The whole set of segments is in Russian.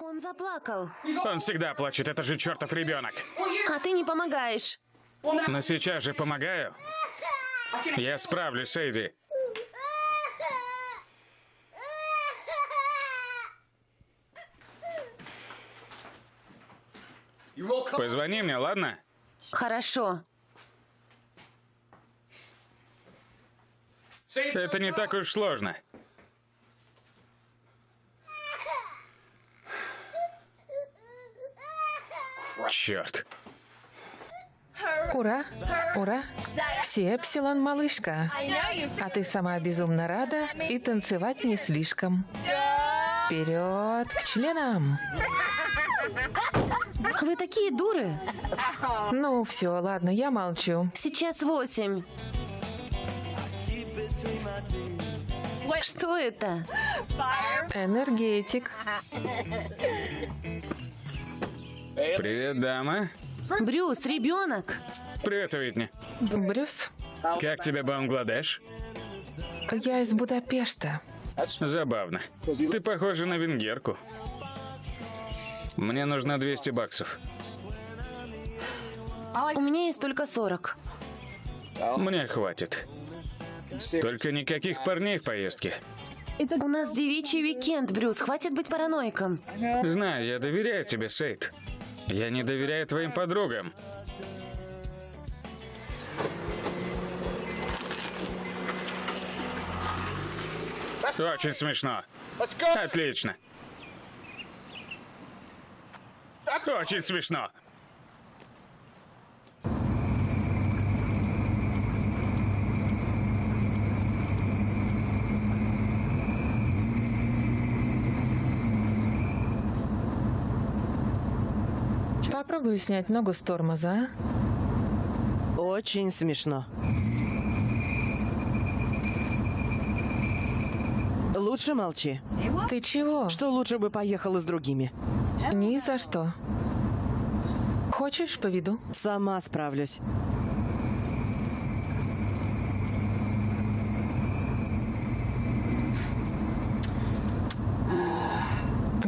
Он заплакал, Он всегда плачет, это же чертов ребенок. а ты не помогаешь. Но сейчас же помогаю. Я справлюсь, Эйди. Позвони мне, ладно? Хорошо. Это не так уж сложно. Черт. Ура! Ура! Все Эпсилон, малышка. А ты сама безумно рада и танцевать не слишком. Вперед к членам! Вы такие дуры. Ну, все, ладно, я молчу. Сейчас восемь. Что это? Энергетик. Привет, дама. Брюс, ребенок. Привет, Уитни. Брюс, Как тебе Бангладеш? я из Будапешта. Забавно. Ты похожа на венгерку. Мне нужно 200 баксов. У меня есть только сорок. Мне хватит. Только никаких парней в поездке. У нас девичий уикенд, Брюс. Хватит быть параноиком. Знаю, я доверяю тебе, Сейд. Я не доверяю твоим подругам. Очень смешно. Отлично. Очень смешно. Попробую снять ногу с тормоза, а? Очень смешно. Лучше молчи. Ты чего? Что лучше бы поехала с другими? Ни за что. Хочешь, поведу? Сама справлюсь.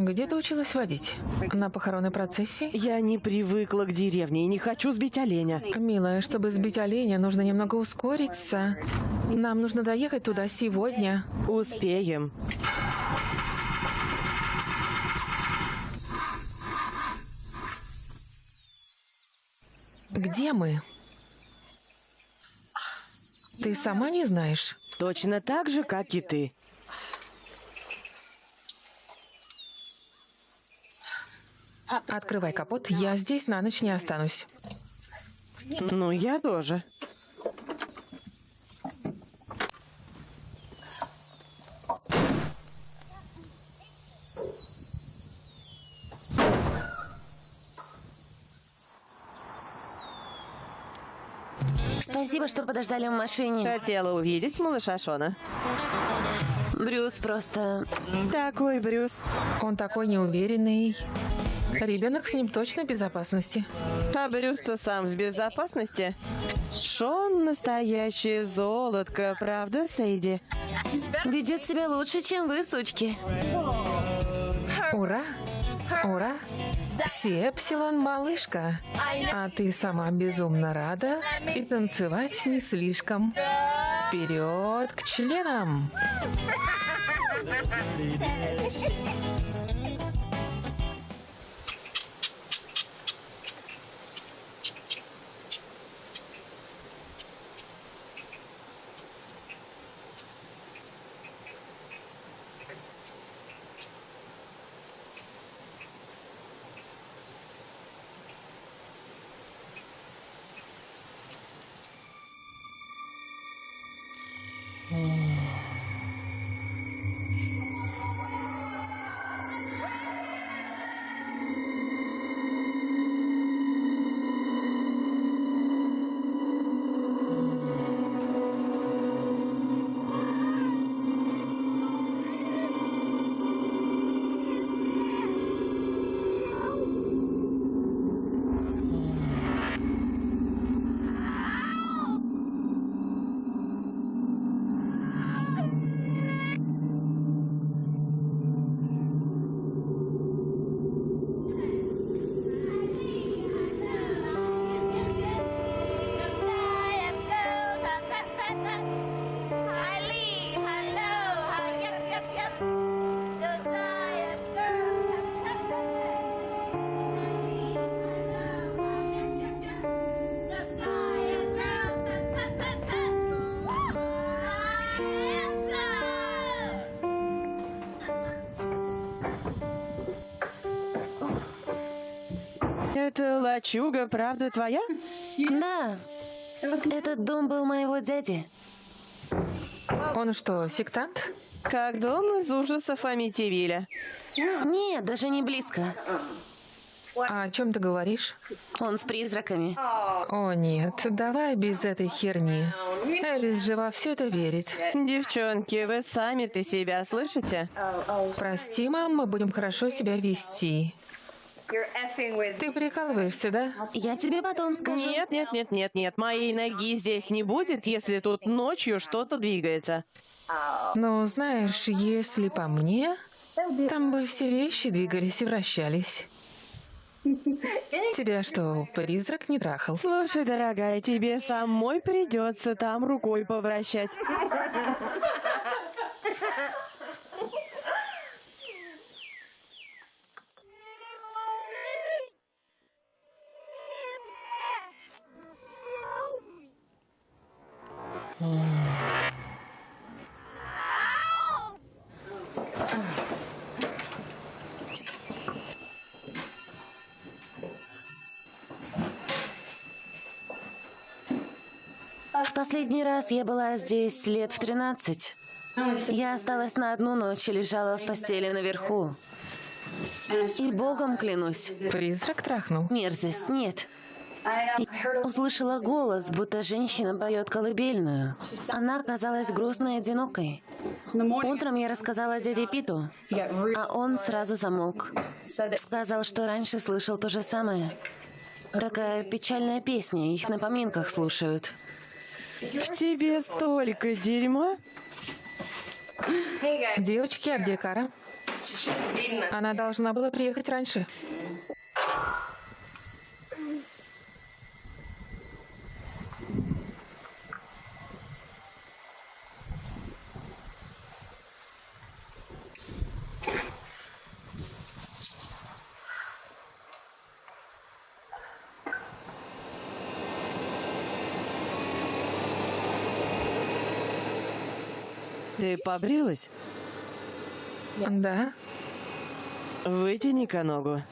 Где ты училась водить? На похоронной процессии? Я не привыкла к деревне и не хочу сбить оленя. Милая, чтобы сбить оленя, нужно немного ускориться. Нам нужно доехать туда сегодня. Успеем. Где мы? Ты сама не знаешь? Точно так же, как и ты. Открывай капот, я здесь на ночь не останусь. Ну, я тоже. Спасибо, что подождали в машине. Хотела увидеть малыша Шона. Брюс просто... Такой Брюс. Он такой неуверенный. Ребенок с ним точно в безопасности. А Брюс-то сам в безопасности. Шон настоящее золотко, правда, Сейди? Ведет себя лучше, чем вы, сучки. Ура! Ура! Сепсилон, малышка. А ты сама безумно рада и танцевать не слишком. Вперед к членам! Лачуга, правда, твоя? Да. Этот дом был моего дяди. Он что, сектант? Как дом из ужасов Амитивиля. Нет, даже не близко. А о чем ты говоришь? Он с призраками. О нет, давай без этой херни. Элис же во все это верит. Девчонки, вы сами-то себя слышите? Прости, мам, мы будем хорошо себя вести. Ты прикалываешься, да? Я тебе потом скажу. Нет, нет, нет, нет, нет. Моей ноги здесь не будет, если тут ночью что-то двигается. Ну, знаешь, если по мне, там бы все вещи двигались и вращались. Тебя что, призрак не трахал? Слушай, дорогая, тебе самой придется там рукой повращать. В последний раз я была здесь лет в 13. Я осталась на одну ночь и лежала в постели наверху. И богом клянусь, Призрак трахнул? мерзость нет. Услышала голос, будто женщина поет колыбельную. Она казалась грустной и одинокой. Утром я рассказала дяде Питу, а он сразу замолк. Сказал, что раньше слышал то же самое. Такая печальная песня, их на поминках слушают. В тебе столько дерьма. Девочки, а где Кара? Она должна была приехать раньше. Ты побрилась? Да? Вытяни-ка ногу.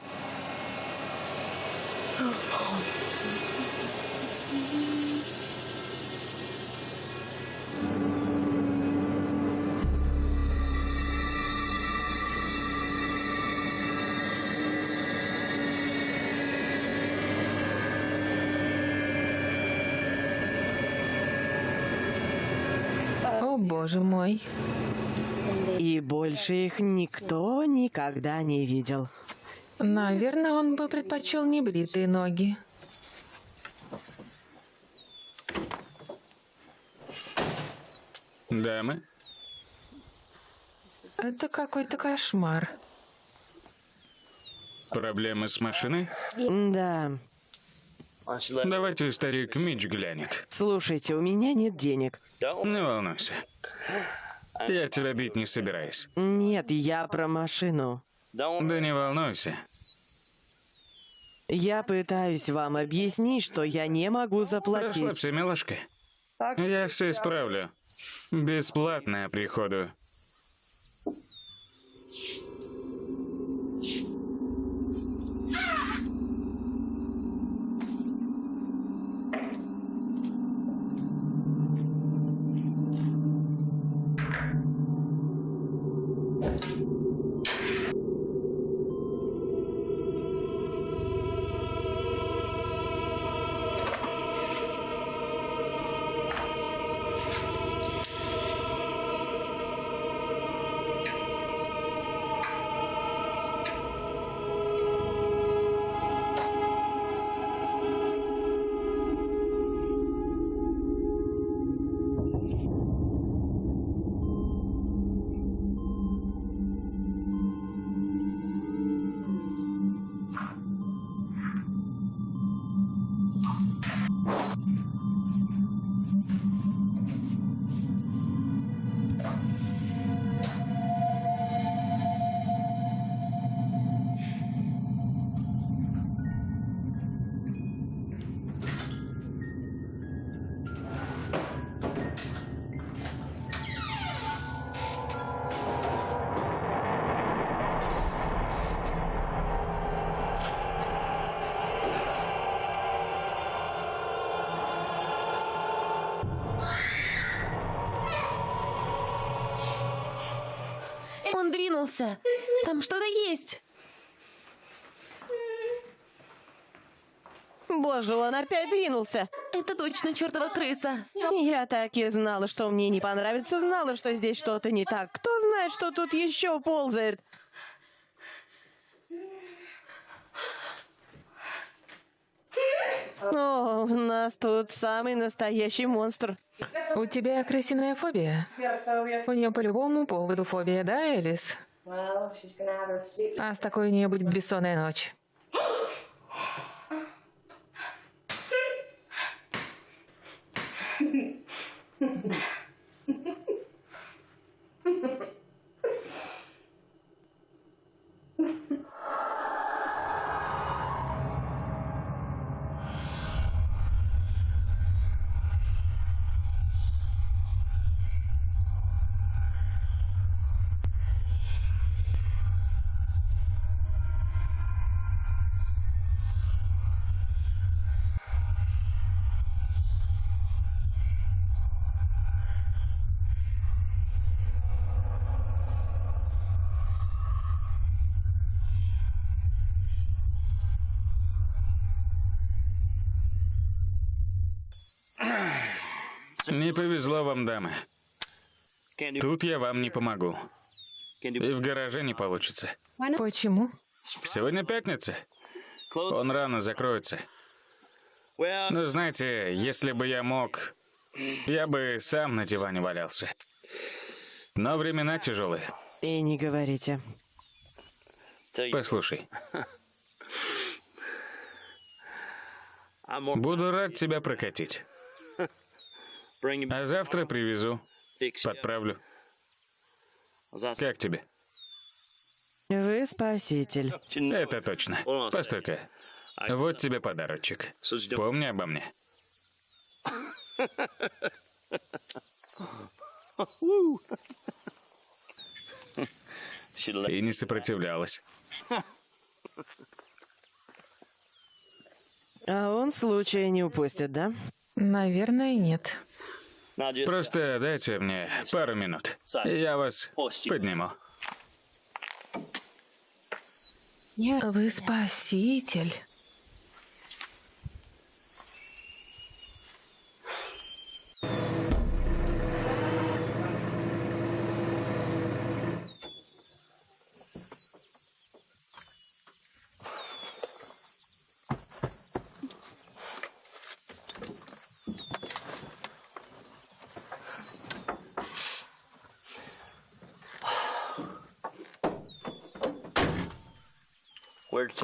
Боже мой. И больше их никто никогда не видел. Наверное, он бы предпочел небритые ноги. Дамы, Это какой-то кошмар. проблемы с машиной? Да. Давайте старик Мич глянет. Слушайте, у меня нет денег. Не волнуйся. Я тебя бить не собираюсь. Нет, я про машину. Да не волнуйся. Я пытаюсь вам объяснить, что я не могу заплатить. Расслабься, милашка. Я все исправлю. Бесплатно приходу. Он двинулся. Там что-то есть. Боже, он опять двинулся. Это точно чертова крыса. Я так и знала, что мне не понравится, знала, что здесь что-то не так. Кто знает, что тут еще ползает? О, у нас тут самый настоящий монстр. У тебя крысиная фобия? У нее по любому поводу фобия, да, Элис? А с такой у нее будет бессонная ночь. Не повезло вам, дамы. Тут я вам не помогу. И в гараже не получится. Почему? Сегодня пятница. Он рано закроется. Ну, знаете, если бы я мог, я бы сам на диване валялся. Но времена тяжелые. И не говорите. Послушай. Буду рад тебя прокатить. А завтра привезу, подправлю. Как тебе? Вы спаситель. Это точно. Постой-ка. Вот тебе подарочек. Помни обо мне. И не сопротивлялась. А он случая не упустит, да? Наверное, нет. Просто дайте мне пару минут. Я вас подниму. Вы спаситель.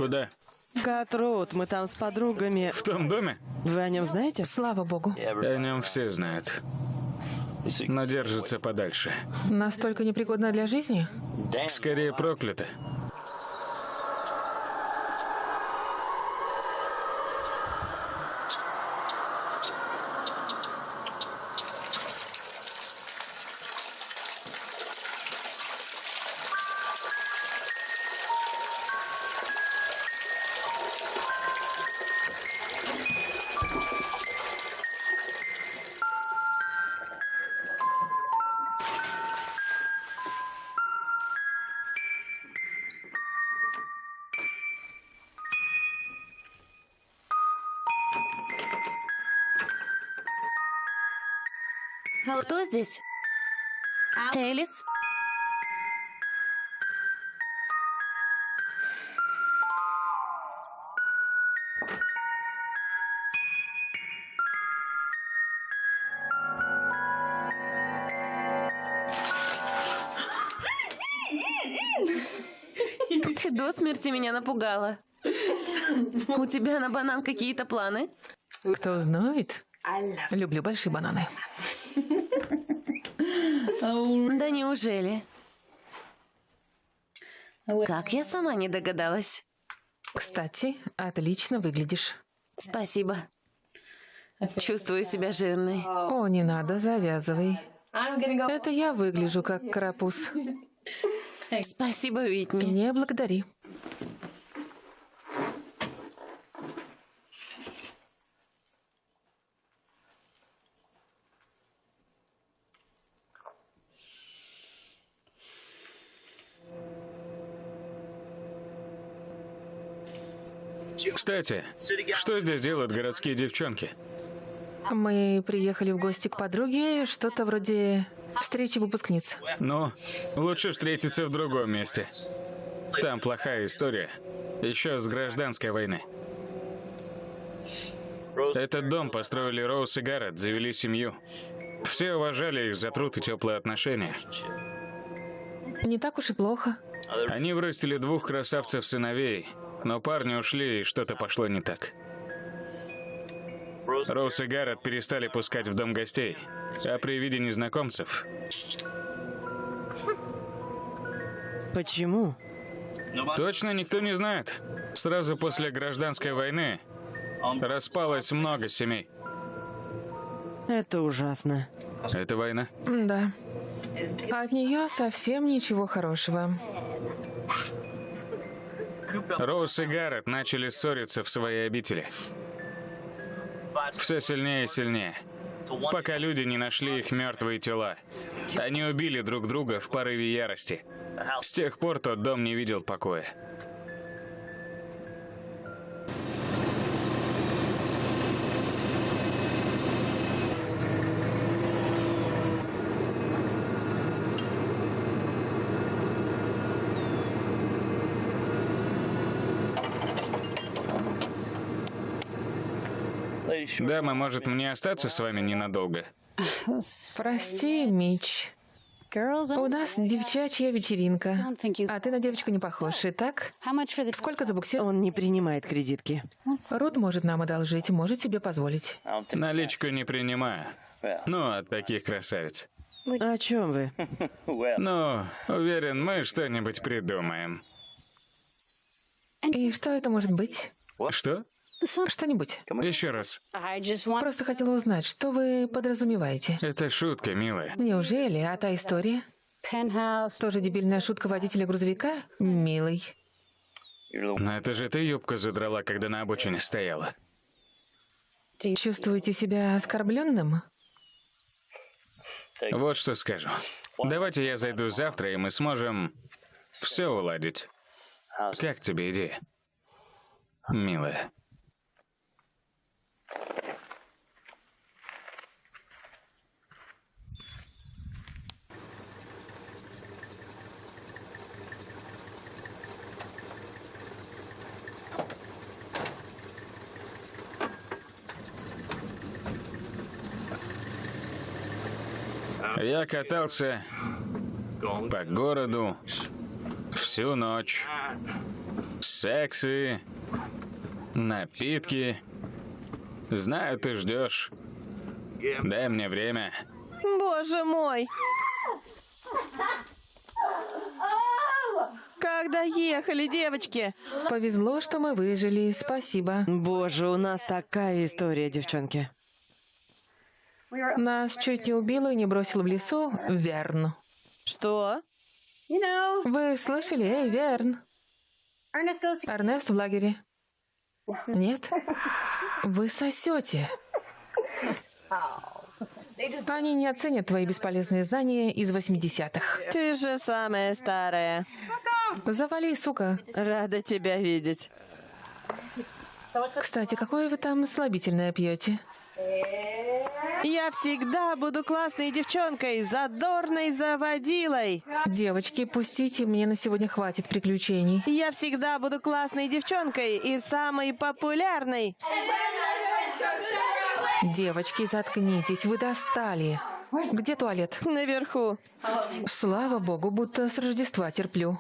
Куда? Гатроуд, мы там с подругами. В том доме? Вы о нем знаете? Слава богу. О нем все знают. Но держится подальше. Настолько непригодна для жизни? Скорее проклято. Кто здесь? Элис? Ты до смерти меня напугала. У тебя на банан какие-то планы? Кто знает? Люблю большие бананы. Да неужели? Как я сама не догадалась. Кстати, отлично выглядишь. Спасибо. Чувствую себя жирной. О, не надо, завязывай. Это я выгляжу как карапуз. Спасибо, Уитни. Не благодари. Кстати, что здесь делают городские девчонки? Мы приехали в гости к подруге, что-то вроде встречи выпускниц. Ну, лучше встретиться в другом месте. Там плохая история. Еще с гражданской войны. Этот дом построили Роуз и Гаррет, завели семью. Все уважали их за труд и теплые отношения. Не так уж и плохо. Они вырастили двух красавцев-сыновей, но парни ушли, и что-то пошло не так. Роуз и Гаррет перестали пускать в дом гостей, а при виде незнакомцев Почему? точно никто не знает. Сразу после гражданской войны распалось много семей. Это ужасно. Это война. Да. От нее совсем ничего хорошего. Роуз и Гаррет начали ссориться в своей обители. Все сильнее и сильнее. Пока люди не нашли их мертвые тела. Они убили друг друга в порыве ярости. С тех пор тот дом не видел покоя. Дама, может мне остаться с вами ненадолго? Прости, Мич. У нас девчачья вечеринка. А ты на девочку не похож, и так? Сколько за буксир? Он не принимает кредитки. Рут может нам одолжить, может себе позволить. Наличку не принимаю. Ну, от таких красавиц. О чем вы? Ну, уверен, мы что-нибудь придумаем. И что это может быть? Что? Что-нибудь. Еще раз. Просто хотела узнать, что вы подразумеваете. Это шутка, милая. Неужели? А та история? Тоже дебильная шутка водителя грузовика? Милый. Но это же ты юбку задрала, когда на обочине стояла. Чувствуете себя оскорбленным? Вот что скажу. Давайте я зайду завтра, и мы сможем все уладить. Как тебе идея? Милая. Я катался по городу всю ночь. Сексы, напитки. Знаю, ты ждешь. Дай мне время. Боже мой! Когда ехали, девочки? Повезло, что мы выжили. Спасибо. Боже, у нас такая история, девчонки. Нас чуть не убило и не бросил в лесу Верн. Что? Вы слышали? Эй, Верн. Эрнест в лагере. Нет? Вы сосете. Они не оценят твои бесполезные знания из 80-х. Ты же самая старая. Завали, сука. Рада тебя видеть. Кстати, какое вы там слабительное пьете? Я всегда буду классной девчонкой, задорной заводилой. Девочки, пустите, мне на сегодня хватит приключений. Я всегда буду классной девчонкой и самой популярной. Девочки, заткнитесь, вы достали. Где туалет? Наверху. Слава богу, будто с Рождества терплю.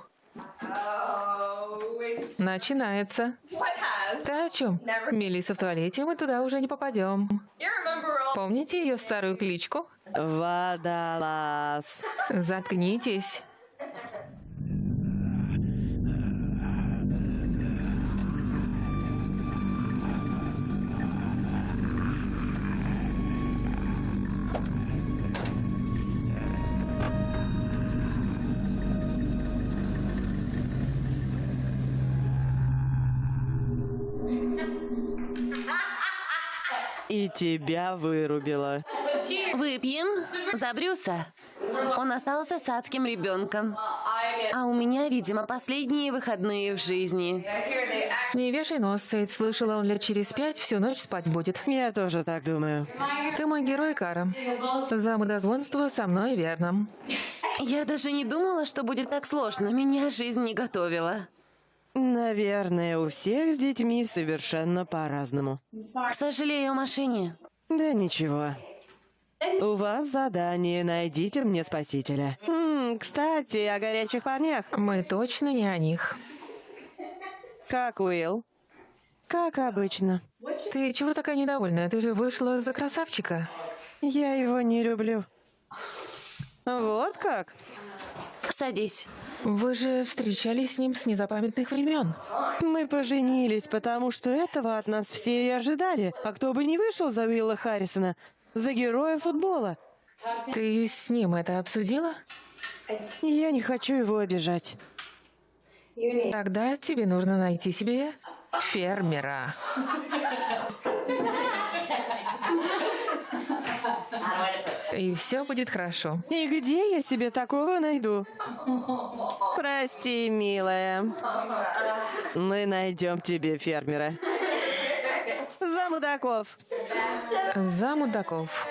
Начинается. Ты о чем? Мелисса в туалете, мы туда уже не попадем. Помните ее старую кличку? Водолаз. Заткнитесь. И тебя вырубила. Выпьем за Брюса. Он остался с адским ребенком. А у меня, видимо, последние выходные в жизни. Не вешай нос, Сейд. Слышала, он лет через пять всю ночь спать будет. Я тоже так думаю. Ты мой герой, Кара. За мудозвонство со мной верно. Я даже не думала, что будет так сложно. Меня жизнь не готовила. Наверное, у всех с детьми совершенно по-разному. Сожалею о машине. Да ничего. У вас задание «Найдите мне спасителя». М, кстати, о горячих парнях. Мы точно не о них. Как Уилл? Как обычно. Ты чего такая недовольная? Ты же вышла за красавчика. Я его не люблю. Вот как? Садись. Вы же встречались с ним с незапамятных времен. Мы поженились, потому что этого от нас все и ожидали. А кто бы не вышел за Уилла Харрисона, за героя футбола. Ты с ним это обсудила? Я не хочу его обижать. Тогда тебе нужно найти себе фермера. И все будет хорошо. И где я себе такого найду? Прости, милая. Мы найдем тебе фермера. За мудаков. За мудаков.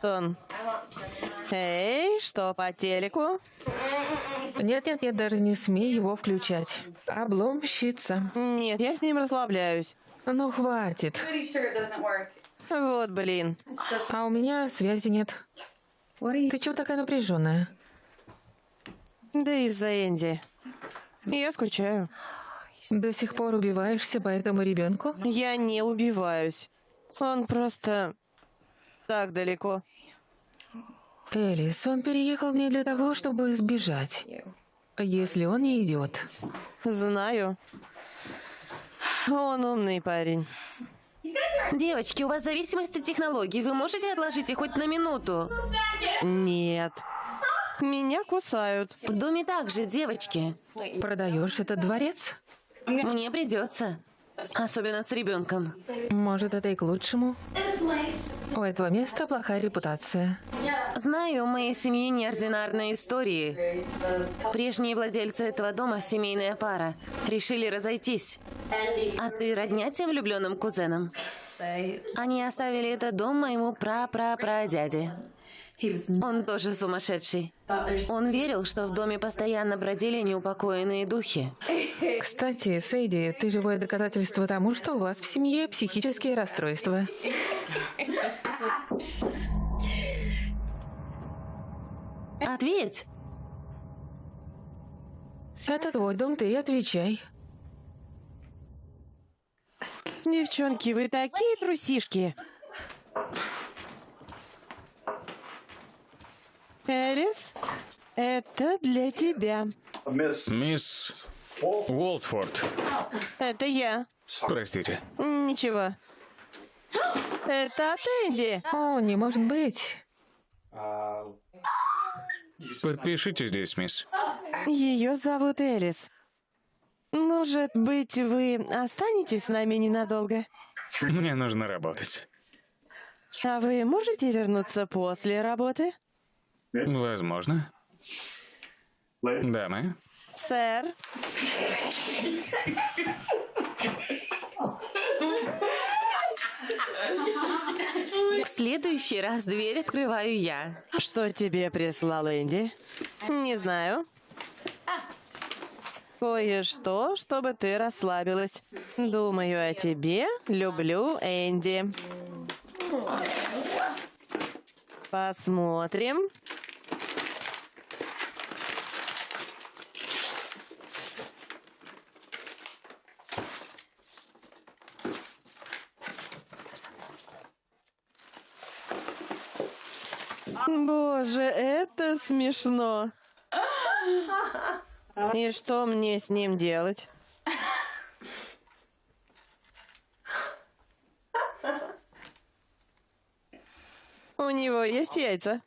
Вот он. Эй, что по телеку? Нет-нет-нет, даже не смей его включать. Обломщица. Нет, я с ним расслабляюсь. Ну, хватит. Вот, блин. А у меня связи нет. Ты чего такая напряженная? Да из-за Энди. Я скучаю. До сих пор убиваешься по этому ребенку? Я не убиваюсь. Он просто так далеко. Элис, он переехал не для того, чтобы сбежать. Если он не идет. Знаю. Он умный парень. Девочки, у вас зависимость от технологий. Вы можете отложить их хоть на минуту? Нет. Меня кусают. В доме также, девочки. Продаешь этот дворец? Мне придется. Особенно с ребенком. Может, это и к лучшему? У этого места плохая репутация. Знаю, у моей семьи неординарные истории. Прежние владельцы этого дома, семейная пара, решили разойтись. А ты родня тем влюбленным кузенам? Они оставили этот дом моему пра-пра-прадяде. Он тоже сумасшедший. Он верил, что в доме постоянно бродили неупокоенные духи. Кстати, Сейди, ты живое доказательство тому, что у вас в семье психические расстройства. Ответь! Это твой дом, ты и отвечай. Девчонки, вы такие трусишки. Элис, это для тебя. Мисс Уолтфорд. Это я. Простите. Ничего. Это от Энди. О, не может быть. Подпишите здесь, мисс. Ее зовут Элис. Может быть, вы останетесь с нами ненадолго? Мне нужно работать. А вы можете вернуться после работы? Возможно. Дамы. Сэр, В следующий раз дверь открываю я. что тебе прислал Энди? Не знаю. Кое-что, чтобы ты расслабилась. Думаю о тебе. Люблю Энди. Посмотрим. Боже, это смешно. И что мне с ним делать? У него есть яйца.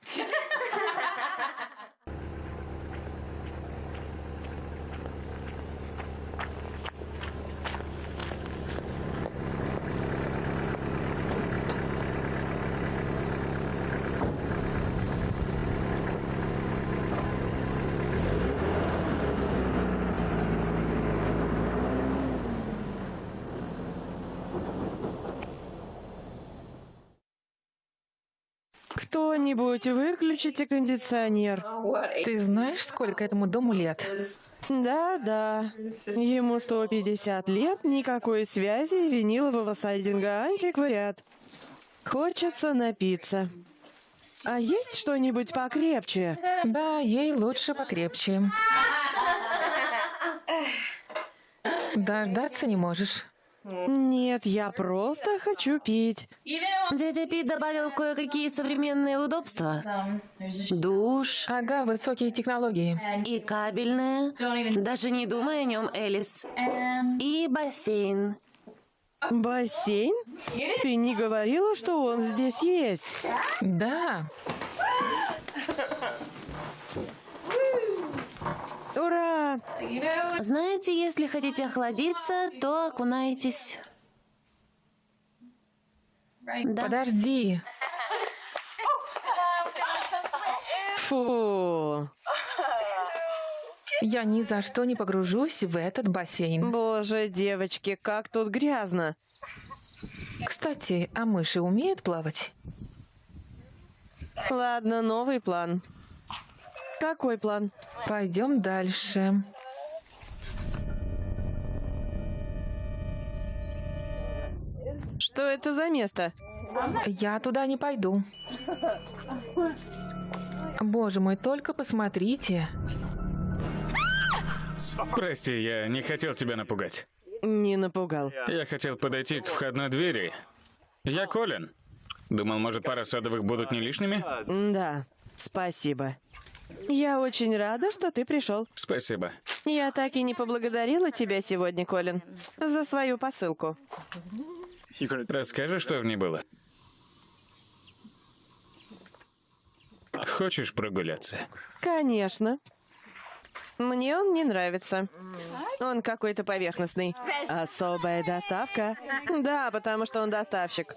Кто-нибудь выключите кондиционер. Ты знаешь, сколько этому дому лет? Да-да. Ему 150 лет, никакой связи, винилового сайдинга, антиквариат. Хочется напиться. А есть что-нибудь покрепче? Да, ей лучше покрепче. Дождаться не можешь. Нет, я просто хочу пить. Дядя Пит добавил кое-какие современные удобства. Душ Ага, высокие технологии. и кабельное. Даже не думай о нем, Элис. И бассейн. Бассейн? Ты не говорила, что он здесь есть? Да, Ура! Знаете, если хотите охладиться, то окунайтесь. Да. подожди. Фу. Я ни за что не погружусь в этот бассейн. Боже, девочки, как тут грязно. Кстати, а мыши умеют плавать? Ладно, новый план. Какой план? Пойдем дальше. Что это за место? Я туда не пойду. Боже мой, только посмотрите. Прости, я не хотел тебя напугать. Не напугал. Я хотел подойти к входной двери. Я Колин. Думал, может, пара садовых будут не лишними? Да, спасибо. Я очень рада, что ты пришел. Спасибо. Я так и не поблагодарила тебя сегодня, Колин, за свою посылку. Расскажи, что в ней было? Хочешь прогуляться? Конечно. Мне он не нравится. Он какой-то поверхностный. Особая доставка? Да, потому что он доставщик.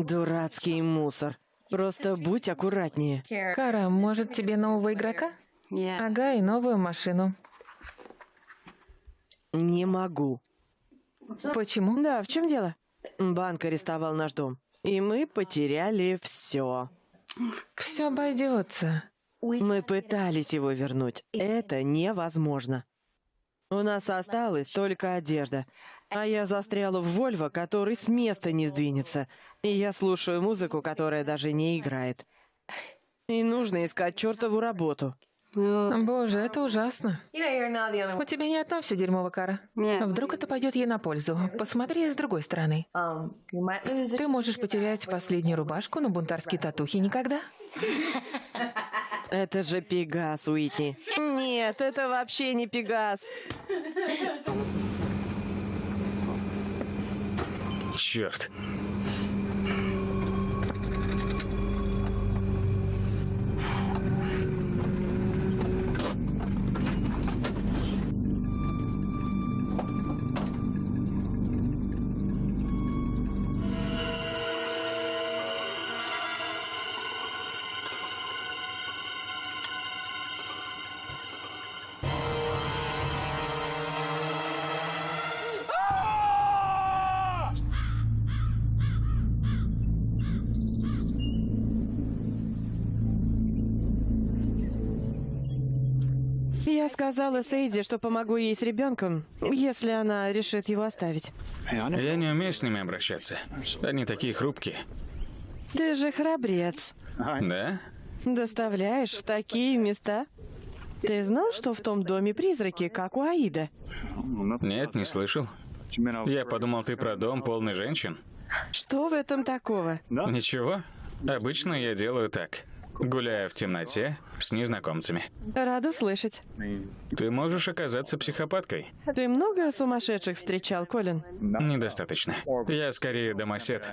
Дурацкий мусор. Просто будь аккуратнее. Кара, может тебе нового игрока? Ага, и новую машину. Не могу. Почему? Да, в чем дело? Банк арестовал наш дом. И мы потеряли все. Все обойдется. Мы пытались его вернуть. Это невозможно. У нас осталась только одежда. А я застряла в Вольво, который с места не сдвинется. И я слушаю музыку, которая даже не играет. И нужно искать чертову работу. Боже, это ужасно. У тебя не одно все дерьмово, Кара. Вдруг это пойдет ей на пользу. Посмотри с другой стороны. Ты можешь потерять последнюю рубашку, но бунтарские татухи никогда. Это же Пегас, Уитни. Нет, это вообще не Пегас. Черт. Сказала Сейди, что помогу ей с ребенком, если она решит его оставить. Я не умею с ними обращаться. Они такие хрупкие. Ты же храбрец. Да? Доставляешь в такие места? Ты знал, что в том доме призраки, как у Аида? Нет, не слышал. Я подумал, ты про дом полный женщин. Что в этом такого? Ничего. Обычно я делаю так. Гуляя в темноте с незнакомцами. Рада слышать. Ты можешь оказаться психопаткой. Ты много сумасшедших встречал, Колин? Недостаточно. Я скорее домосед.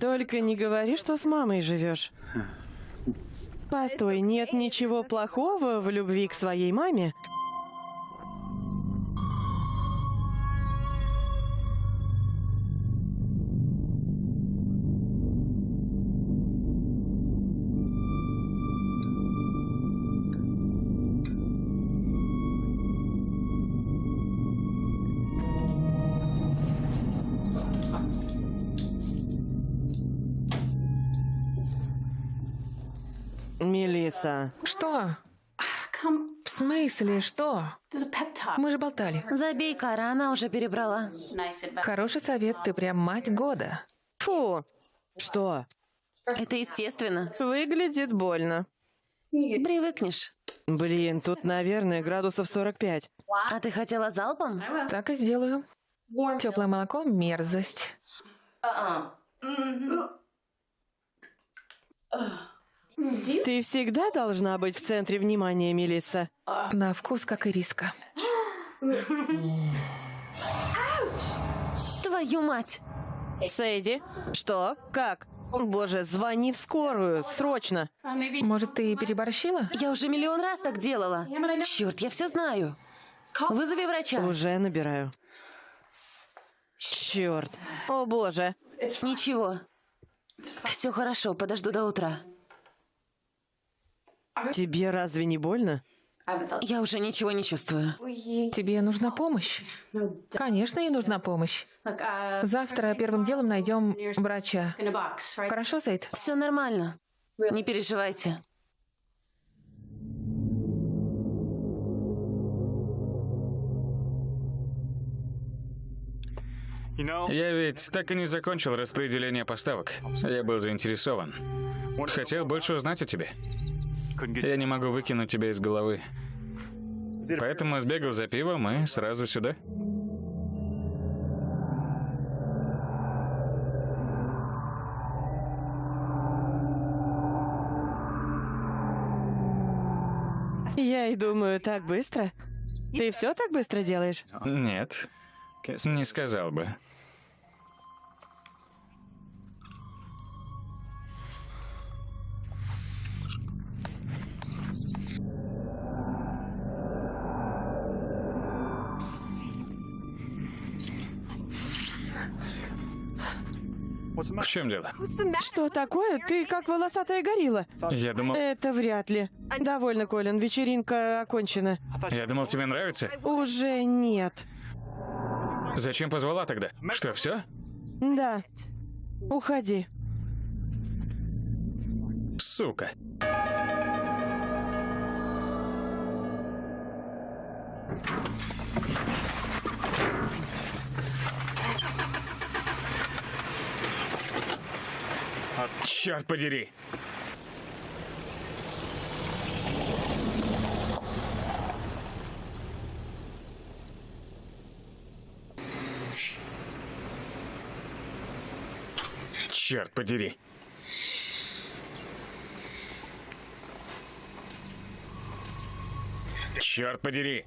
Только не говори, что с мамой живешь. Постой, нет ничего плохого в любви к своей маме? Мелисса, Что? В смысле, что? Мы же болтали. Забей, Кара, она уже перебрала. Хороший совет, ты прям мать года. фу! Что? Это естественно. Выглядит больно. Привыкнешь. Блин, тут, наверное, градусов 45. А ты хотела залпом? Так и сделаю. Теплое молоко – мерзость. Ты всегда должна быть в центре внимания, Мелисса. На вкус, как и риска. Твою мать! Сэйди, что? Как? Боже, звони в скорую, срочно. Может, ты переборщила? Я уже миллион раз так делала. Черт, я все знаю. Вызови врача. Уже набираю. Черт. О боже. Ничего. Все хорошо, подожду до утра. Тебе разве не больно? Я уже ничего не чувствую. Тебе нужна помощь? Конечно, ей нужна помощь. Завтра первым делом найдем врача. Хорошо, Сейд? Все нормально. Не переживайте. Я ведь так и не закончил распределение поставок. Я был заинтересован. Хотел больше узнать о тебе. Я не могу выкинуть тебя из головы. Поэтому сбегал за пивом и сразу сюда. Я и думаю, так быстро. Ты все так быстро делаешь? Нет, не сказал бы. В чем дело? Что такое? Ты как волосатая горилла. Я думал... Это вряд ли. Довольно, Колин, вечеринка окончена. Я думал, тебе нравится. Уже нет. Зачем позвала тогда? Что, все? Да. Уходи. Сука. Черт подери. Черт подери. Черт подери.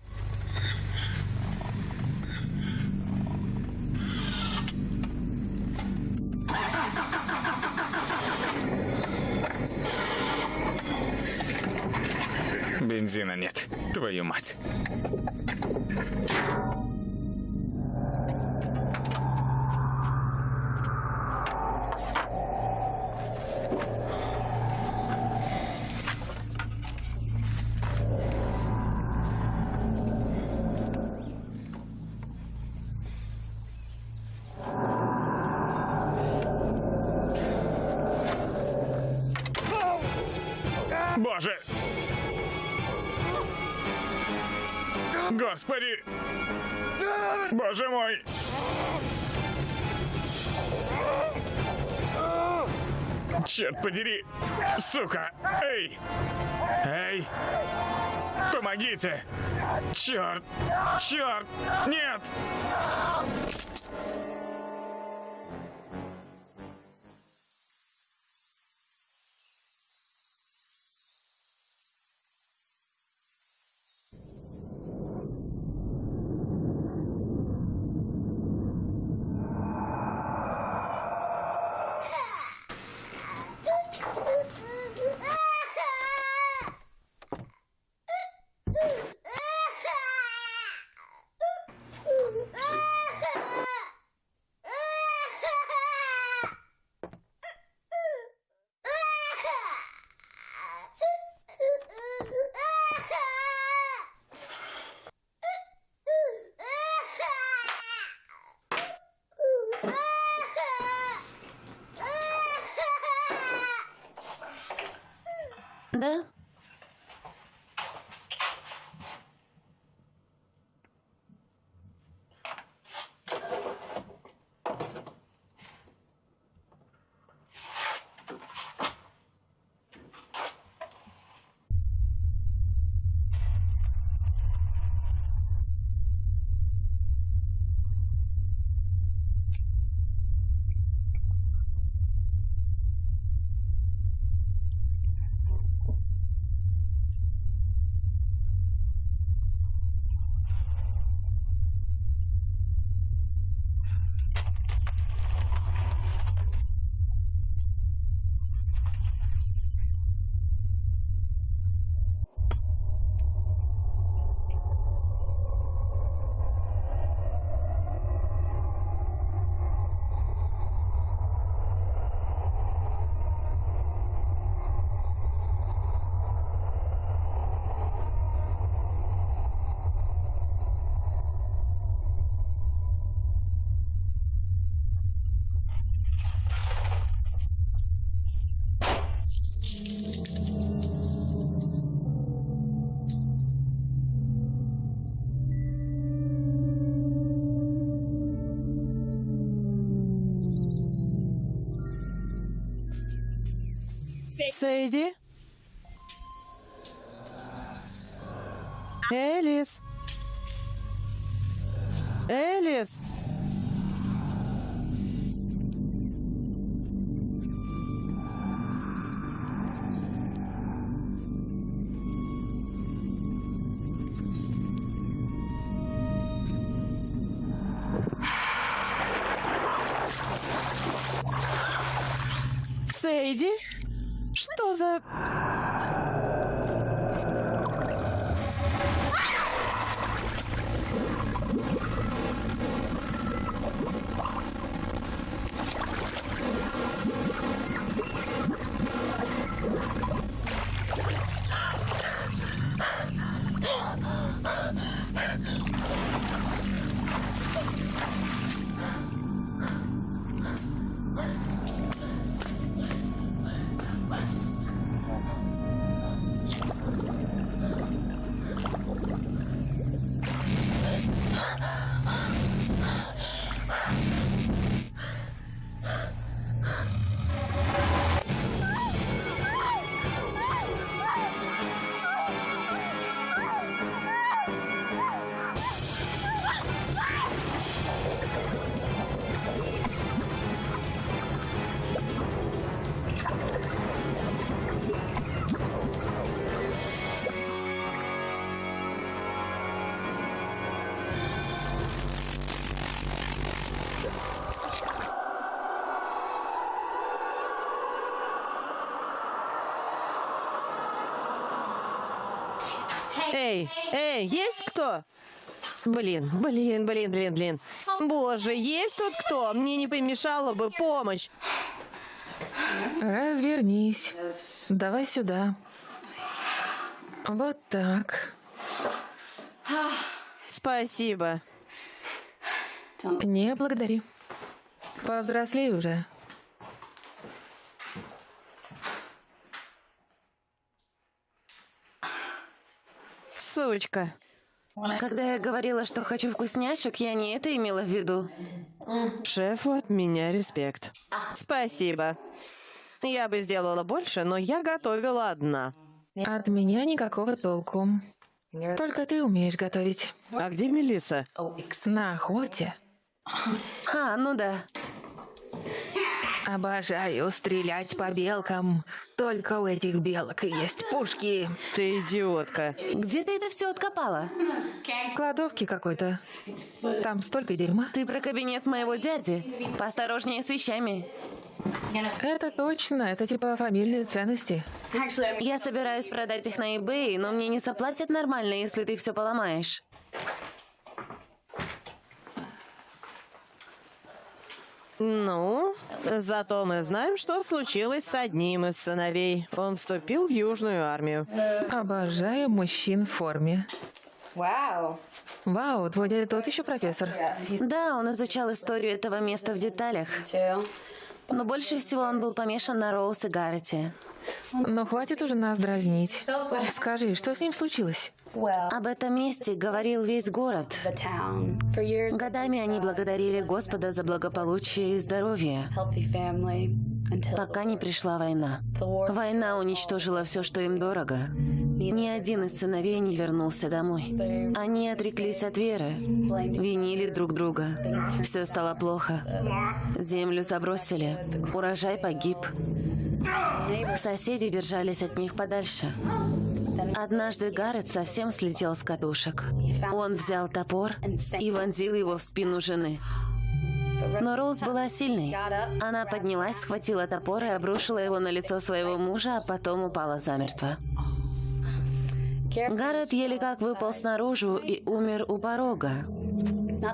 Бензина нет. Твою мать. Боже! Господи! Боже мой! Черт подери! Сука! Эй! Эй! Помогите! Черт! Черт! Нет! Сейди? Элис? Элис? Эй, эй, есть кто? Блин, блин, блин, блин, блин. Боже, есть тут кто? Мне не помешала бы помощь. Развернись. Давай сюда. Вот так. Спасибо. Не благодари. Повзрослей уже. Сучка. Когда я говорила, что хочу вкусняшек, я не это имела в виду. Шефу от меня респект. Спасибо. Я бы сделала больше, но я готовила одна. От меня никакого толку. Только ты умеешь готовить. А где Мелиса? На охоте. А, ну да. Обожаю стрелять по белкам. Только у этих белок и есть пушки. Ты идиотка. Где ты это все откопала? В кладовке какой-то. Там столько дерьма. Ты про кабинет моего дяди. Поосторожнее с вещами. Это точно. Это типа фамильные ценности. Я собираюсь продать их на eBay, но мне не заплатят нормально, если ты все поломаешь. Ну, зато мы знаем, что случилось с одним из сыновей. Он вступил в Южную армию. Обожаю мужчин в форме. Вау. Вау, твой дядя тот еще профессор. Да, он изучал историю этого места в деталях. Но больше всего он был помешан на Роуз и Гаррете. Но хватит уже нас дразнить. Скажи, что с ним случилось? Об этом месте говорил весь город. Годами они благодарили Господа за благополучие и здоровье, пока не пришла война. Война уничтожила все, что им дорого. Ни один из сыновей не вернулся домой. Они отреклись от веры, винили друг друга. Все стало плохо. Землю забросили, урожай погиб. Соседи держались от них подальше. Однажды Гаррет совсем слетел с катушек. Он взял топор и вонзил его в спину жены. Но Роуз была сильной. Она поднялась, схватила топор и обрушила его на лицо своего мужа, а потом упала замертво. Гаррет еле как выпал снаружи и умер у порога.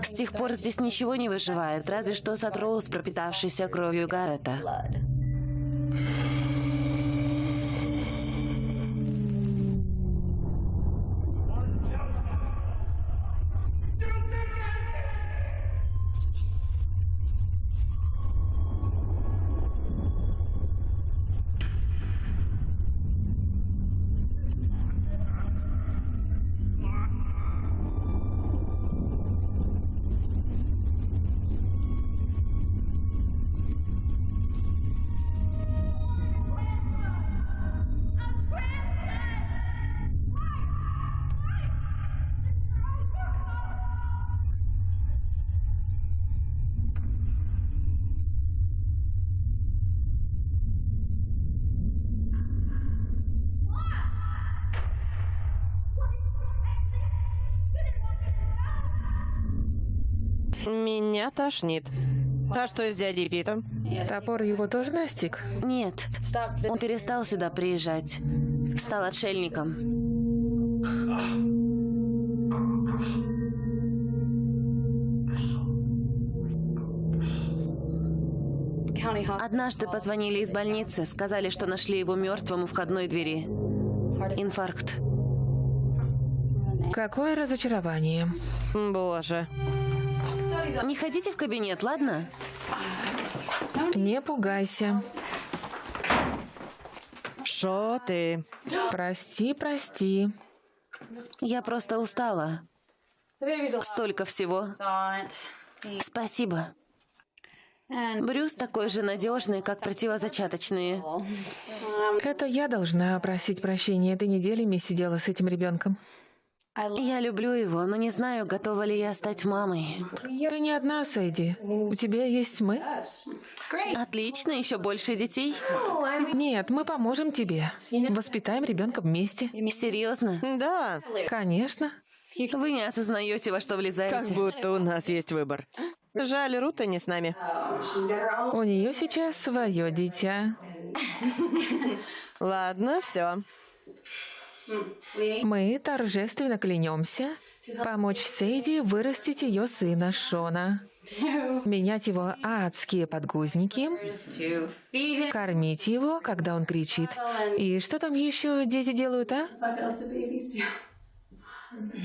С тех пор здесь ничего не выживает, разве что сад Роуз, пропитавшийся кровью Гаррета. Меня тошнит. А что с дядей Питом? Топор его тоже настиг? Нет, он перестал сюда приезжать. Стал отшельником. Однажды позвонили из больницы, сказали, что нашли его мертвым у входной двери. Инфаркт. Какое разочарование. Боже. Не ходите в кабинет, ладно? Не пугайся. Шо ты? Прости, прости. Я просто устала. Столько всего. Спасибо. Брюс такой же надежный, как противозачаточные. Это я должна просить прощения. Ты неделями сидела с этим ребенком. Я люблю его, но не знаю, готова ли я стать мамой. Ты не одна, Сэйди. У тебя есть мы. Отлично, еще больше детей. Нет, мы поможем тебе. Воспитаем ребенка вместе. Серьезно? Да, Конечно. Вы не осознаете, во что как влезаете. будто у нас есть выбор. Жаль, Рута не с нами. У нее сейчас свое дитя. Ладно, все. Мы торжественно клянемся помочь Сейди вырастить ее сына Шона, менять его адские подгузники, кормить его, когда он кричит. И что там еще дети делают, а?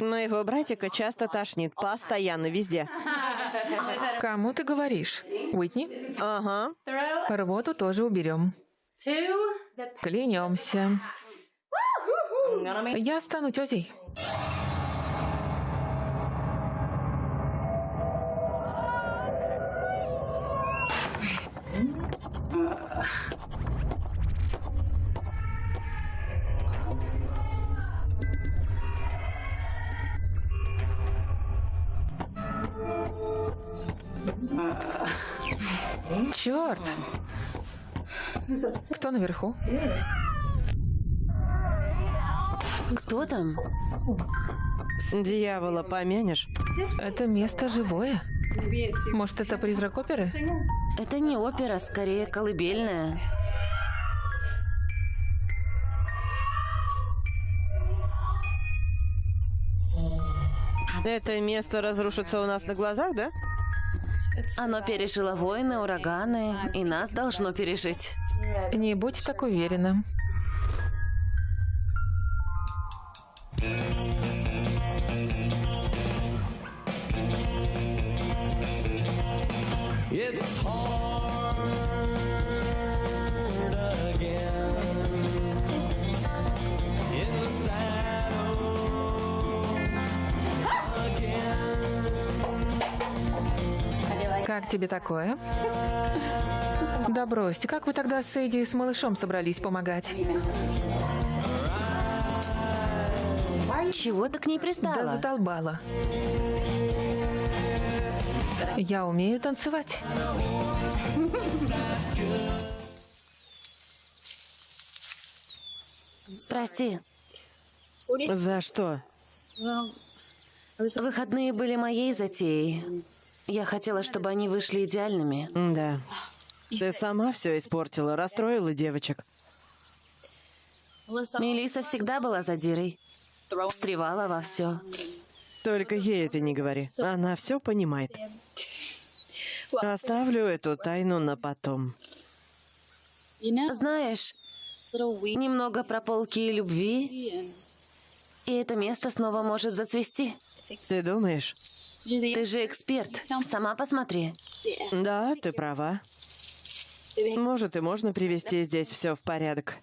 Моего братика часто тошнит, постоянно, везде. Кому ты говоришь? Уитни? Ага. Рвоту тоже уберем. Клянемся. Я стану тетей. Черт! Кто наверху? Кто там? Дьявола помянешь? Это место живое. Может, это призрак оперы? Это не опера, скорее колыбельная. Это место разрушится у нас на глазах, да? Оно пережило войны, ураганы, и нас должно пережить. Не будь так уверена. Как тебе такое? Да бросьте, как вы тогда с Эдди и с малышом собрались помогать? Чего ты к ней Да пристала? задолбала. Я умею танцевать. Прости, За что? выходные были моей затеей. Я хотела, чтобы они вышли идеальными. Да. Ты сама все испортила, расстроила девочек. Мелиса всегда была задирой. Встревала во все. Только ей это не говори. Она все понимает. Оставлю эту тайну на потом. Знаешь, немного про полки и любви, и это место снова может зацвести. Ты думаешь? Ты же эксперт. Сама посмотри. Да, ты права. Может, и можно привести здесь все в порядок.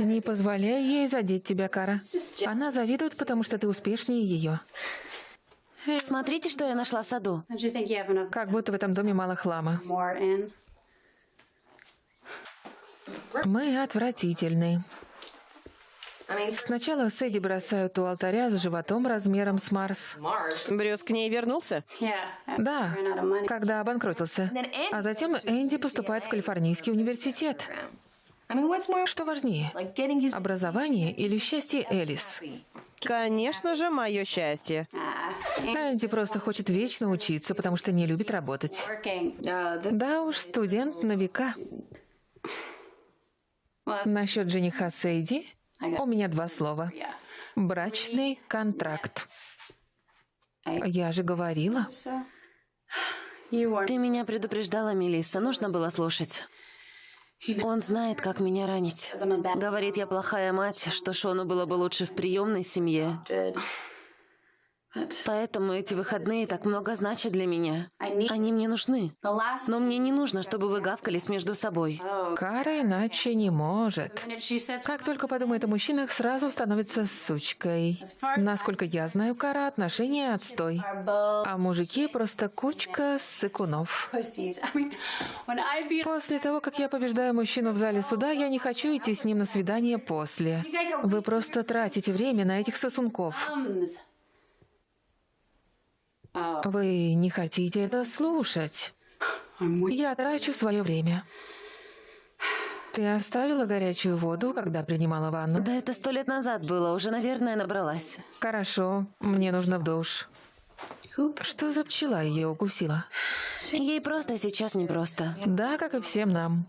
Не позволяй ей задеть тебя, Кара. Она завидует, потому что ты успешнее ее. Смотрите, что я нашла в саду. Как будто в этом доме мало хлама. Мы отвратительны. Сначала Сэдди бросают у алтаря с животом размером с Марс. Брюс к ней вернулся? Да, когда обанкротился. А затем Энди поступает в Калифорнийский университет. Что важнее, образование или счастье Элис? Конечно же, мое счастье. Энди просто хочет вечно учиться, потому что не любит работать. Uh, Да уж, студент на века. Насчет жениха Сейди у меня два слова. Брачный контракт. Я же говорила. Ты меня предупреждала, Мелисса. Нужно было слушать. Он знает, как меня ранить. Говорит, я плохая мать, что Шону было бы лучше в приемной семье. Поэтому эти выходные так много значат для меня. Они мне нужны. Но мне не нужно, чтобы вы гавкались между собой. Кара иначе не может. Как только подумает о мужчинах, сразу становится сучкой. Насколько я знаю, Кара отношения отстой. А мужики просто кучка сыкунов. После того, как я побеждаю мужчину в зале суда, я не хочу идти с ним на свидание после. Вы просто тратите время на этих сосунков. Thumbs. Вы не хотите это слушать. Я трачу свое время. Ты оставила горячую воду, когда принимала ванну? Да это сто лет назад было, уже, наверное, набралась. Хорошо, мне нужно в душ. Что за пчела ее укусила? Ей просто сейчас непросто. Да, как и всем нам.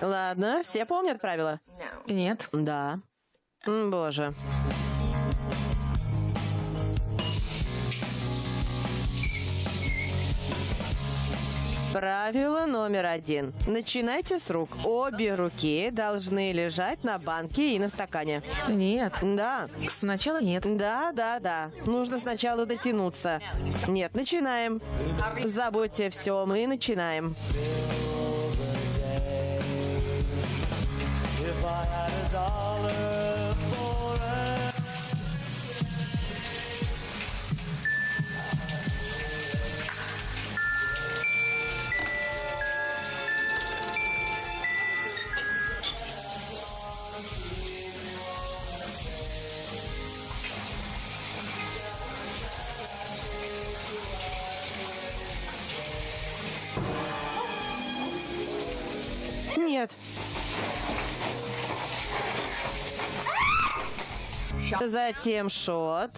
Ладно, все помнят правила? Нет. Да. М, Боже. Правило номер один. Начинайте с рук. Обе руки должны лежать на банке и на стакане. Нет. Да, Сначала нет. да, да, да. Нужно сначала дотянуться. Нет, начинаем. Забудьте все, мы начинаем. Затем шот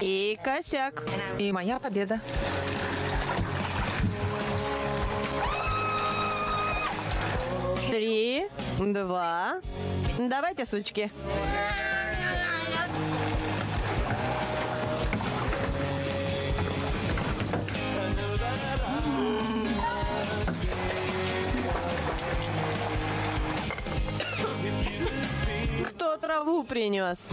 и косяк. И моя победа. Три, два. Давайте, сучки. Траву принес?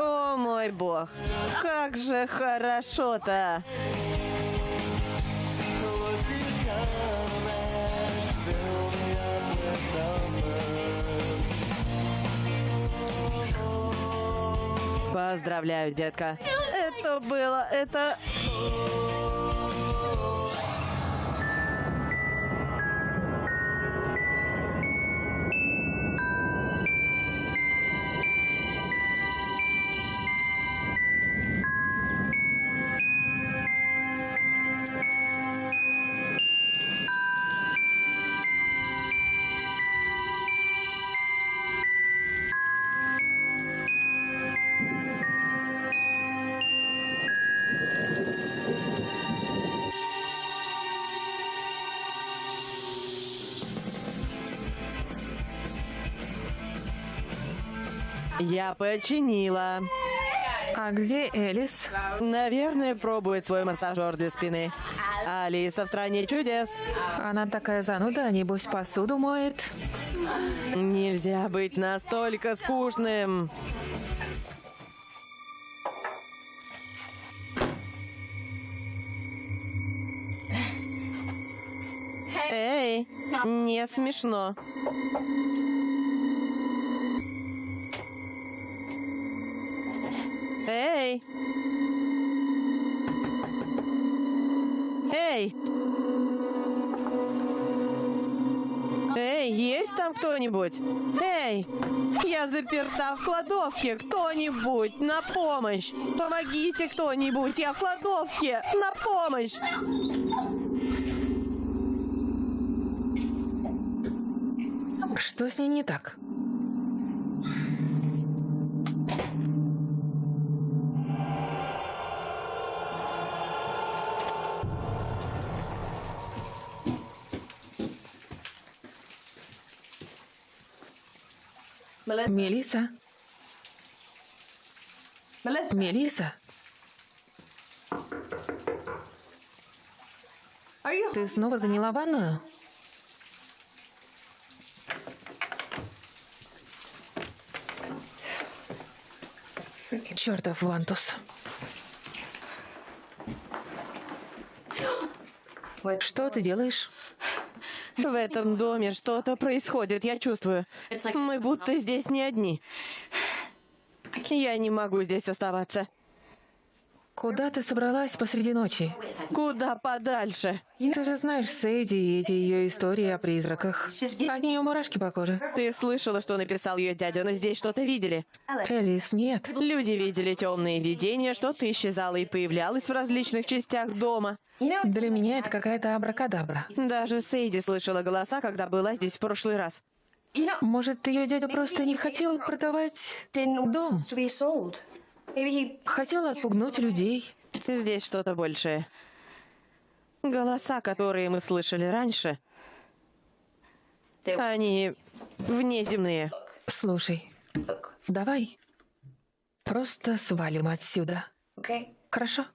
О мой бог, как же хорошо-то! Поздравляю, детка. Это было, это... починила. А где Элис? Наверное, пробует свой массажер для спины. Алиса в стране чудес. Она такая зануда, небось посуду моет. Нельзя быть настолько скучным. Эй, не смешно. Эй! Эй! Эй, есть там кто-нибудь? Эй! Я заперта в кладовке! Кто-нибудь! На помощь! Помогите кто-нибудь! Я в кладовке! На помощь! Что с ней не так? Мелиса. Мелиса. Ты снова заняла ванную? Чертов Вантус. Что ты делаешь? В этом доме что-то происходит, я чувствую. Мы будто здесь не одни. Я не могу здесь оставаться. Куда ты собралась посреди ночи? Куда подальше? Ты же знаешь Сейди и эти ее истории о призраках. От нее мурашки по коже. Ты слышала, что написал ее дядя, но здесь что-то видели? Элис, нет. Люди видели темные видения, что-то исчезало и появлялось в различных частях дома. Для меня это какая-то абракадабра. Даже Сейди слышала голоса, когда была здесь в прошлый раз. Может, ее дядя просто не хотел продавать дом? Хотел отпугнуть людей. Здесь что-то большее. Голоса, которые мы слышали раньше, они внеземные. Слушай, давай просто свалим отсюда. Хорошо?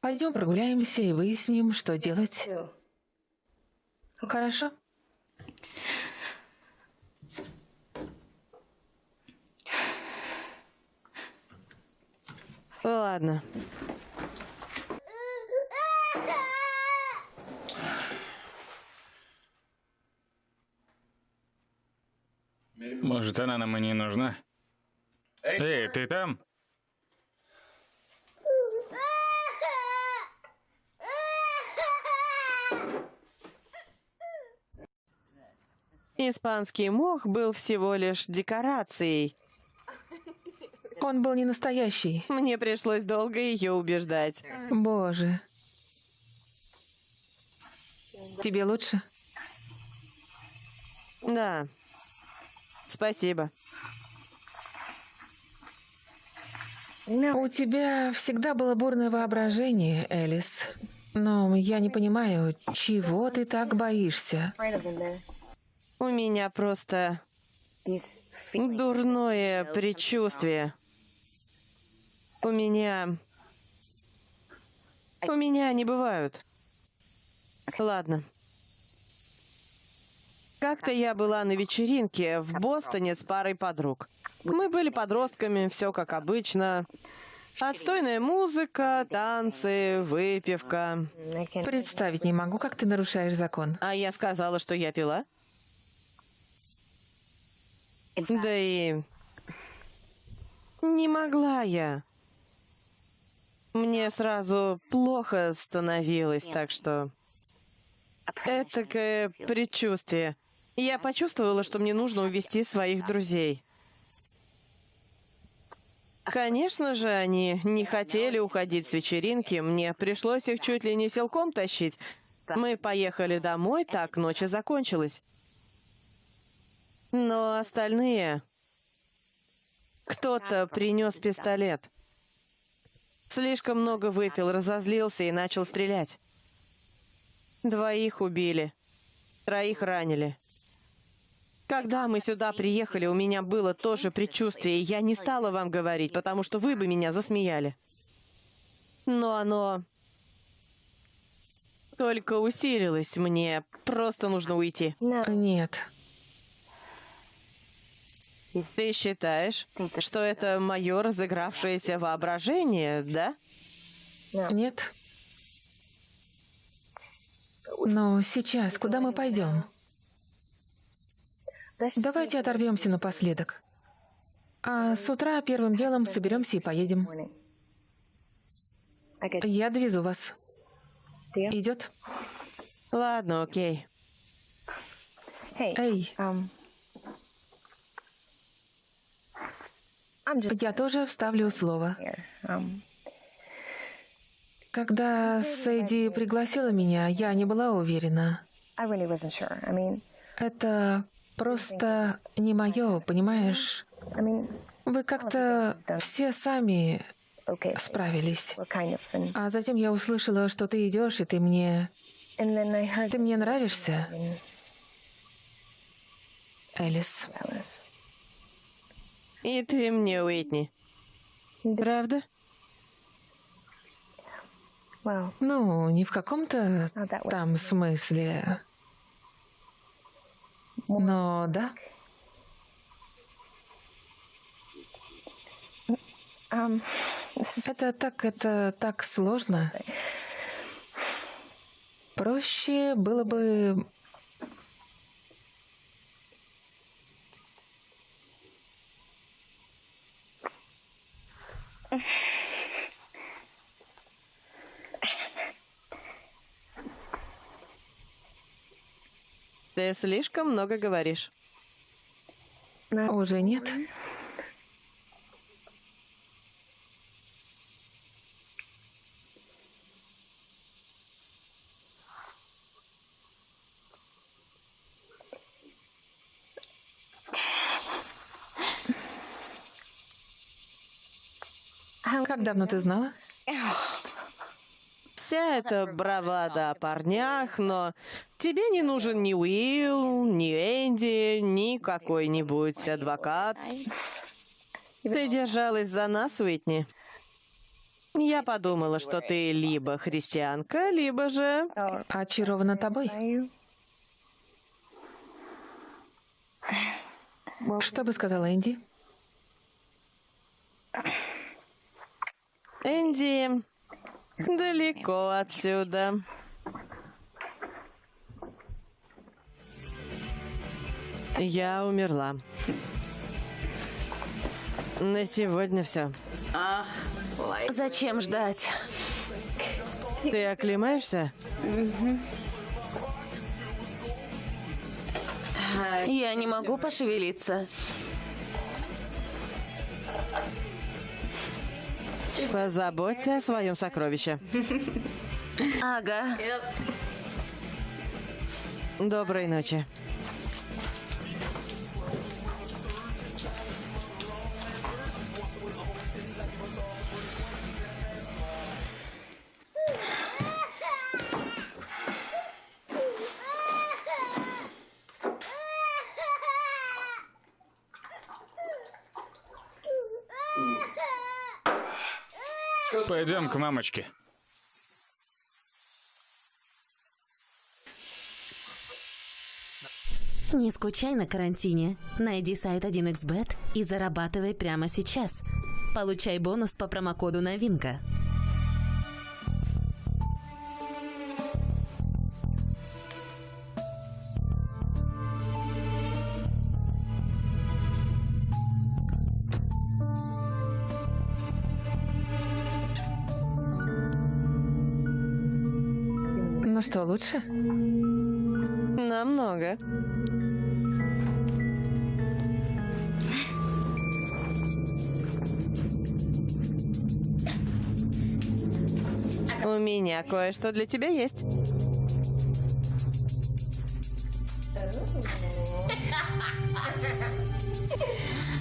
Пойдем прогуляемся и выясним, что делать. Хорошо? Ладно. Может, она нам и не нужна? Эй, ты там? Испанский мох был всего лишь декорацией. Он был не настоящий. Мне пришлось долго ее убеждать. Боже. Тебе лучше? Да. Спасибо. У тебя всегда было бурное воображение, Элис. Но я не понимаю, чего ты так боишься? У меня просто дурное предчувствие. У меня... У меня они бывают. Ладно. Как-то я была на вечеринке в Бостоне с парой подруг. Мы были подростками, все как обычно. Отстойная музыка, танцы, выпивка. Представить не могу, как ты нарушаешь закон. А я сказала, что я пила? Да и... Не могла я. Мне сразу плохо становилось, так что... Этакое предчувствие. Я почувствовала, что мне нужно увести своих друзей. Конечно же, они не хотели уходить с вечеринки. Мне пришлось их чуть ли не силком тащить. Мы поехали домой, так ночь и закончилась. Но остальные... Кто-то принес пистолет. Слишком много выпил, разозлился и начал стрелять. Двоих убили. Троих ранили. Когда мы сюда приехали, у меня было тоже предчувствие, и я не стала вам говорить, потому что вы бы меня засмеяли. Но оно только усилилось. Мне просто нужно уйти. Нет. Ты считаешь, что это мое разыгравшееся воображение, да? Нет. Но сейчас куда мы пойдем? Давайте оторвемся напоследок. А с утра первым делом соберемся и поедем. Я довезу вас. Идет? Ладно, окей. Эй, я тоже вставлю слово. Когда Сэйди пригласила меня, я не была уверена. Это просто не мое, понимаешь? Вы как-то все сами справились. А затем я услышала, что ты идешь, и ты мне... Ты мне нравишься, Элис. И ты мне, Уитни. Правда? Ну, не в каком-то там смысле. Но да. Это так, это так сложно. Проще было бы Ты слишком много говоришь. Уже нет. Как давно ты знала? Вся эта бравада о парнях, но тебе не нужен ни Уилл, ни Энди, ни какой-нибудь адвокат. Ты держалась за нас, Уитни. Я подумала, что ты либо христианка, либо же... Очарована тобой. Что бы сказала Энди? Энди далеко отсюда. Я умерла. На сегодня все. Зачем ждать? Ты оклемаешься? Я не могу пошевелиться. Позаботься о своем сокровище. Ага. Доброй ночи. Пойдем к мамочке. Не скучай на карантине. Найди сайт 1xbet и зарабатывай прямо сейчас. Получай бонус по промокоду «Новинка». Что, лучше? Намного. У меня кое-что для тебя есть.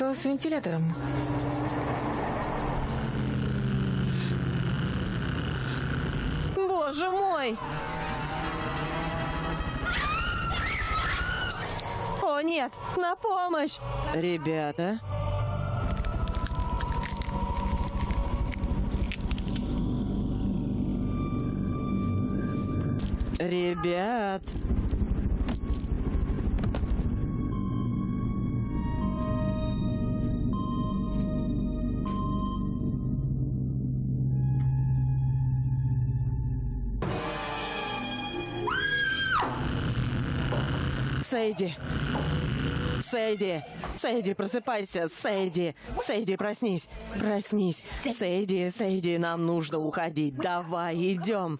Что с вентилятором? Боже мой! О нет, на помощь! Ребята, ребят, Сейди. Сейди. Сейди, просыпайся. Сейди. Сейди, проснись. Проснись. Сейди, Сейди, нам нужно уходить. Давай, идем.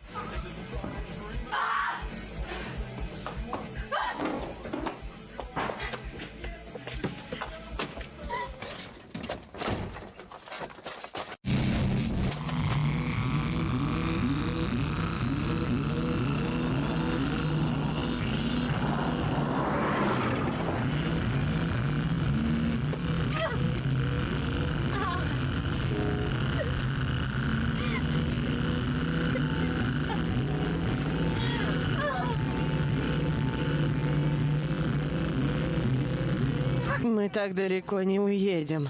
Так далеко не уедем.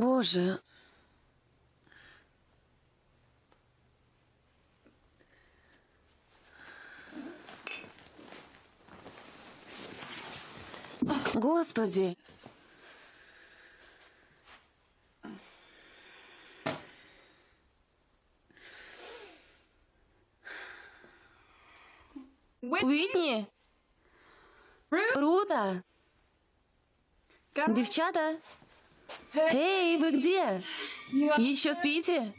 Боже. Господи. Уитни? Рута? Девчата? Эй, вы где? Еще спите?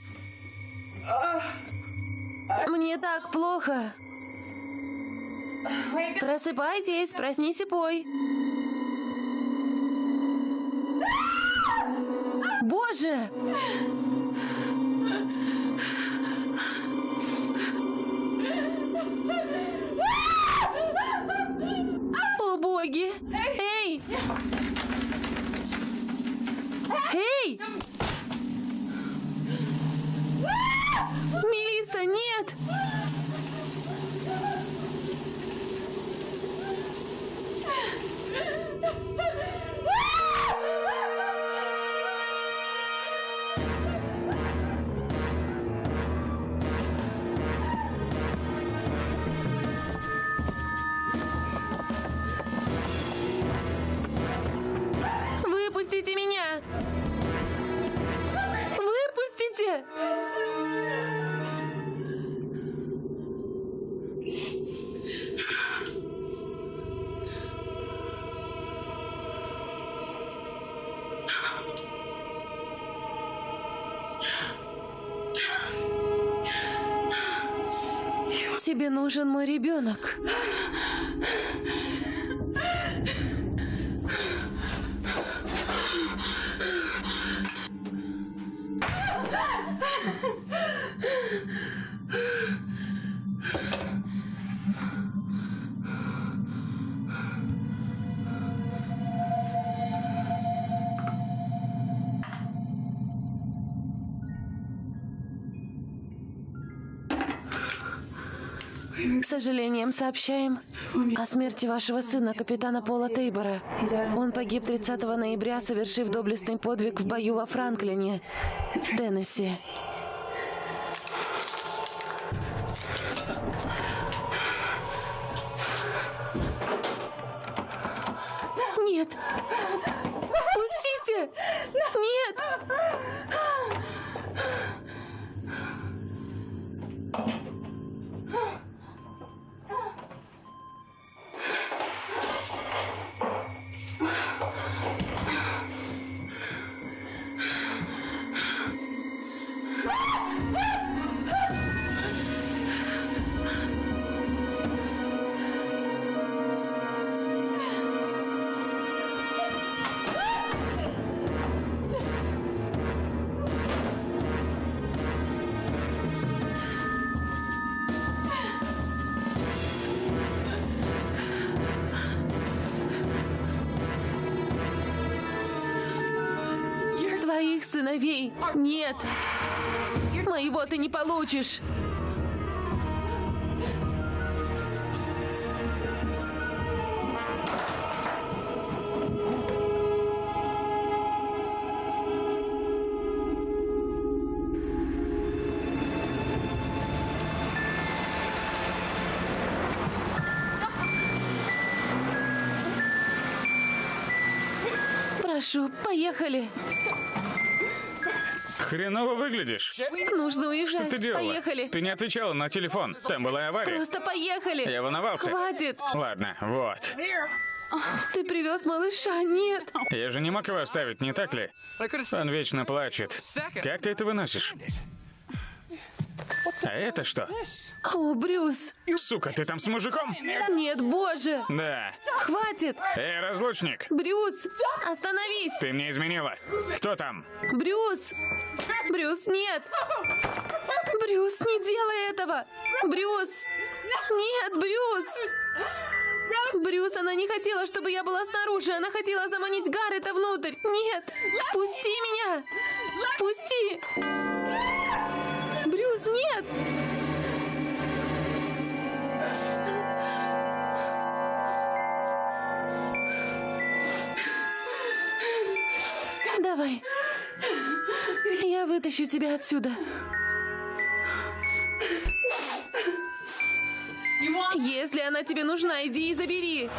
Мне так плохо. Просыпайтесь, проснись и пой. Боже! О боги! Эй! Эй! Мой ребенок. Сожалением сообщаем о смерти вашего сына, капитана Пола Тейбора. Он погиб 30 ноября, совершив доблестный подвиг в бою во Франклине, в Теннесси. Нет! Пустите! Нет! Нет. Моего ты не получишь. Прошу, поехали. Хреново выглядишь. Нужно уезжать. Что ты делала? Поехали. Ты не отвечала на телефон. Там была авария. Просто поехали. Я волновался. Хватит. Ладно, вот. Ты привез малыша? Нет. Я же не мог его оставить, не так ли? Он вечно плачет. Как ты это выносишь? А это что? О, Брюс. Сука, ты там с мужиком? Нет, боже. Да. Хватит. Эй, разлучник, Брюс, остановись. ты мне изменила. Кто там? Брюс. Брюс, нет. Брюс, не делай этого. Брюс. Нет, Брюс. Брюс, она не хотела, чтобы я была снаружи. Она хотела заманить Гаррета внутрь. Нет. Впусти меня. Впусти. Брюс, нет. Давай. Я вытащу тебя отсюда. Если она тебе нужна, иди и забери.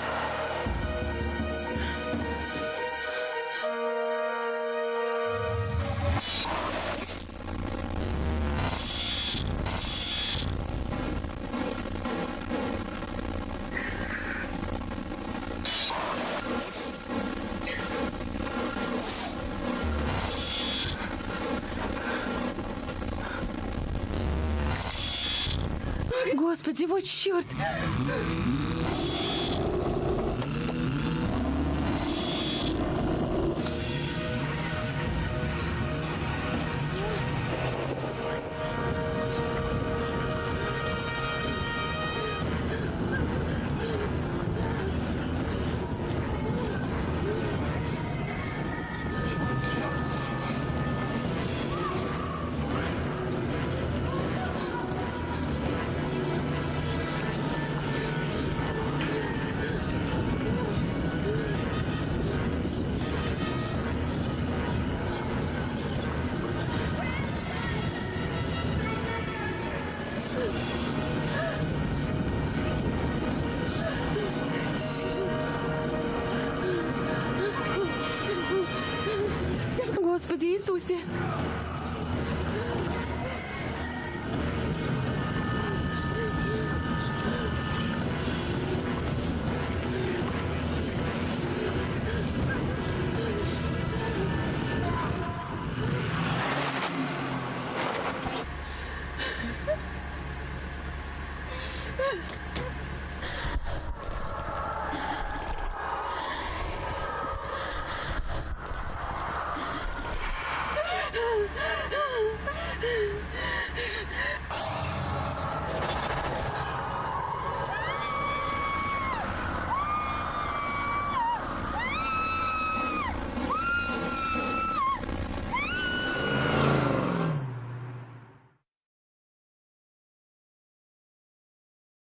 Господи, вот черт!